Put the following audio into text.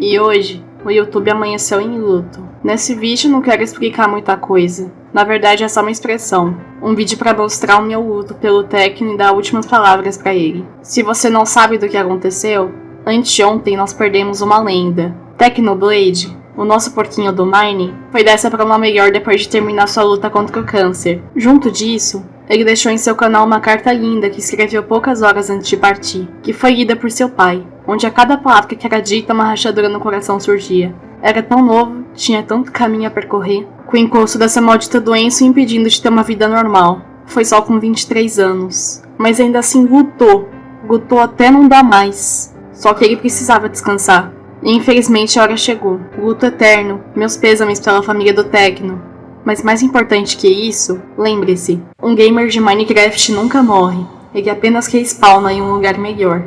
E hoje, o YouTube amanheceu em luto. Nesse vídeo não quero explicar muita coisa. Na verdade é só uma expressão. Um vídeo para mostrar o meu luto pelo Tecno e dar últimas palavras para ele. Se você não sabe do que aconteceu, anteontem nós perdemos uma lenda. Tecnoblade, o nosso porquinho do Mine, foi dessa para uma melhor depois de terminar sua luta contra o câncer. Junto disso, ele deixou em seu canal uma carta linda que escreveu poucas horas antes de partir, que foi lida por seu pai, onde a cada palavra que era dita uma rachadura no coração surgia. Era tão novo, tinha tanto caminho a percorrer, com o encosto dessa maldita doença o impedindo de ter uma vida normal. Foi só com 23 anos. Mas ainda assim lutou. Lutou até não dar mais. Só que ele precisava descansar. E infelizmente a hora chegou. Luto eterno, meus pêsames pela família do Tecno, mas mais importante que isso, lembre-se, um gamer de Minecraft nunca morre, ele apenas respawna em um lugar melhor.